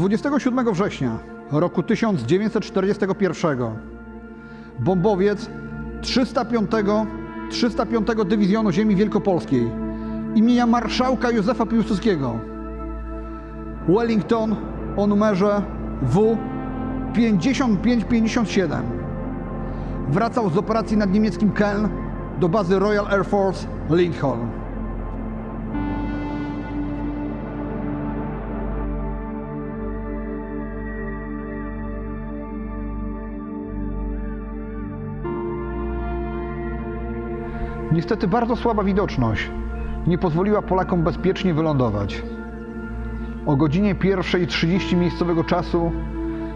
27 września roku 1941 bombowiec 305, 305 Dywizjonu Ziemi Wielkopolskiej imienia marszałka Józefa Piłsudskiego. Wellington o numerze W 5557 wracał z operacji nad niemieckim Keln do bazy Royal Air Force Lincoln. Niestety bardzo słaba widoczność nie pozwoliła Polakom bezpiecznie wylądować. O godzinie 1.30 miejscowego czasu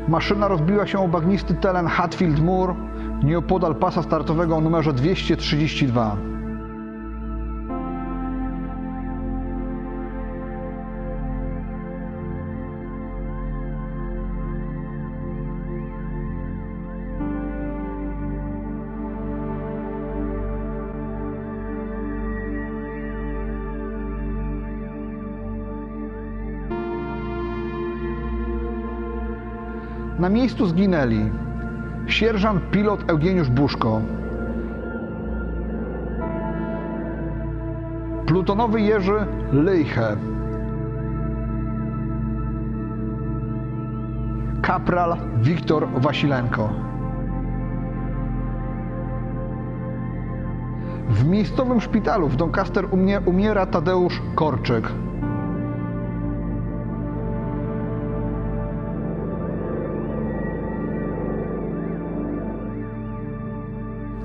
maszyna rozbiła się o bagnisty teren Hatfield Moor nieopodal pasa startowego o numerze 232. Na miejscu zginęli sierżant pilot Eugeniusz Buszko, plutonowy Jerzy Lyjche, kapral Wiktor Wasilenko. W miejscowym szpitalu w Doncaster umie, umiera Tadeusz Korczyk.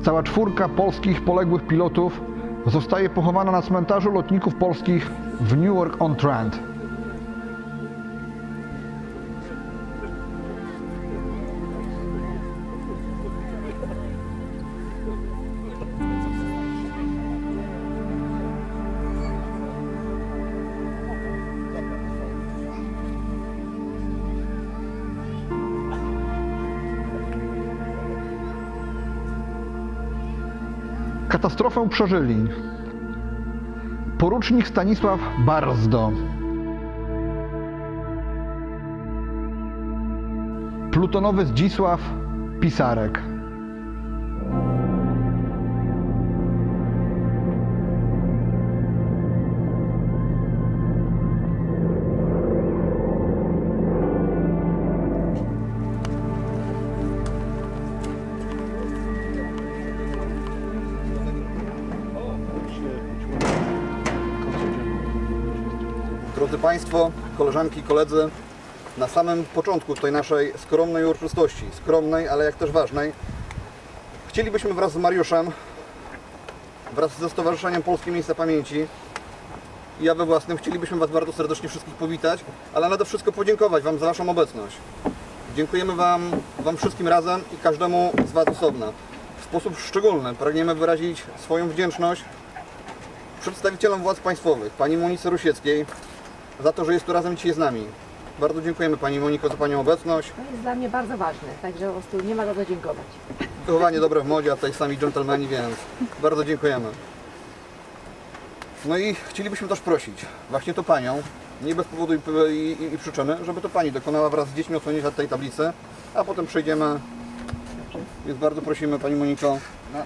Cała czwórka polskich poległych pilotów zostaje pochowana na cmentarzu lotników polskich w Newark-on-Trent. Katastrofę przeżyli. Porucznik Stanisław Barzdo, plutonowy Zdzisław Pisarek, Państwo, koleżanki koledzy, na samym początku tej naszej skromnej uroczystości, skromnej, ale jak też ważnej, chcielibyśmy wraz z Mariuszem, wraz ze Stowarzyszeniem Polskie Miejsca Pamięci i ja we własnym chcielibyśmy Was bardzo serdecznie wszystkich powitać, ale nade wszystko podziękować Wam za Waszą obecność. Dziękujemy Wam, Wam wszystkim razem i każdemu z Was osobno. W sposób szczególny pragniemy wyrazić swoją wdzięczność przedstawicielom władz państwowych, pani Monice Rusieckiej, za to, że jest tu razem dzisiaj z nami. Bardzo dziękujemy Pani Moniko za Panią obecność. To jest dla mnie bardzo ważne, także po prostu nie ma za co dziękować. Wychowanie dobre w modzie, a tutaj sami dżentelmeni, więc bardzo dziękujemy. No i chcielibyśmy też prosić właśnie to Panią, nie bez powodu i, i, i przyczyny, żeby to Pani dokonała wraz z dziećmi odsłonięcia tej tablicy, a potem przejdziemy. Więc bardzo prosimy Pani Moniko. Na, Na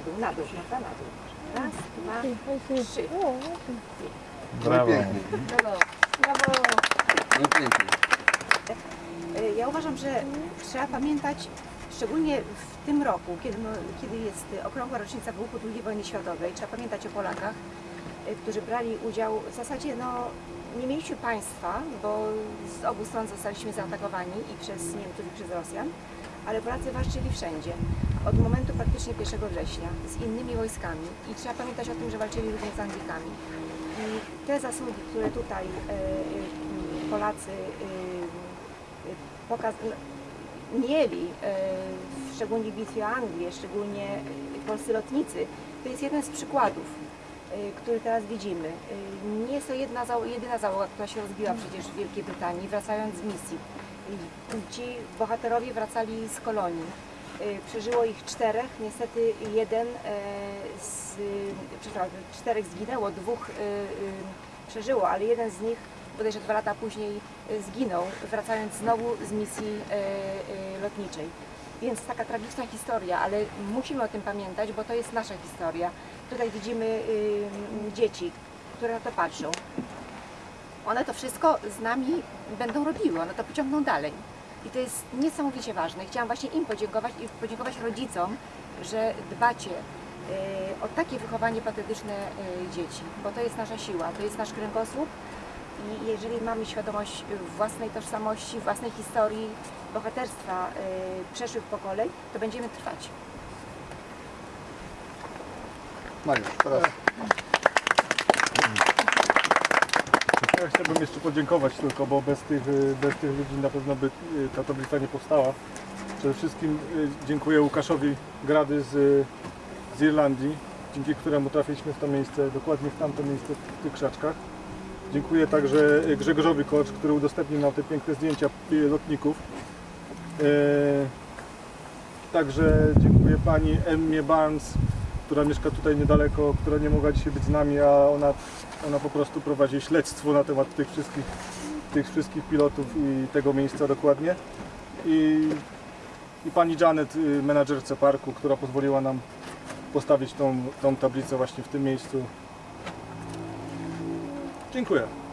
dół, na dół, na dół. Raz, dwa, trzy. Brawo. Pięknie. Brawo. Brawo. No pięknie. Y, Ja uważam, że trzeba pamiętać, szczególnie w tym roku, kiedy, no, kiedy jest okrągła rocznica wybuchu II wojny światowej, trzeba pamiętać o Polakach, y, którzy brali udział, w zasadzie no, nie mieliśmy państwa, bo z obu stron zostaliśmy zaatakowani i przez Niemców i przez Rosjan, ale Polacy walczyli wszędzie, od momentu praktycznie 1 września, z innymi wojskami i trzeba pamiętać o tym, że walczyli również z Anglikami. I te zasługi, które tutaj e, e, Polacy e, pokaz mieli, szczególnie w bitwie o Anglię, szczególnie polscy lotnicy, to jest jeden z przykładów, który teraz widzimy. Nie jest to jedna, jedyna załoga, która się rozbiła przecież w Wielkiej Brytanii, wracając z misji. Ci bohaterowie wracali z kolonii. Y, Przeżyło ich czterech, niestety jeden e, z, przepraszam, czterech zginęło, dwóch y, y, przeżyło, ale jeden z nich bodajże dwa lata później zginął, wracając znowu z misji lotniczej. Więc taka tragiczna historia, ale musimy o tym pamiętać, bo to jest nasza historia. Tutaj widzimy dzieci, które na to patrzą. One to wszystko z nami będą robiły, one to pociągną dalej. I to jest niesamowicie ważne. Chciałam właśnie im podziękować i podziękować rodzicom, że dbacie y, o takie wychowanie patriotyczne y, dzieci, bo to jest nasza siła, to jest nasz kręgosłup i jeżeli mamy świadomość własnej tożsamości, własnej historii, bohaterstwa y, przeszłych pokoleń, to będziemy trwać. Mariusz, teraz Ja chciałbym jeszcze podziękować tylko, bo bez tych, y, bez tych ludzi na pewno by y, ta tablica nie powstała. Przede wszystkim y, dziękuję Łukaszowi Grady z, z Irlandii, dzięki któremu trafiliśmy w to miejsce, dokładnie w tamto miejsce, w tych krzaczkach. Dziękuję także Grzegorzowi Kocz, który udostępnił nam te piękne zdjęcia lotników. Także dziękuję pani Emmie Barnes, która mieszka tutaj niedaleko, która nie mogła dzisiaj być z nami, a ona, ona po prostu prowadzi śledztwo na temat tych wszystkich, tych wszystkich pilotów i tego miejsca dokładnie. I, i pani Janet, y, menadżerce parku, która pozwoliła nam postawić tą, tą tablicę właśnie w tym miejscu. Dziękuję.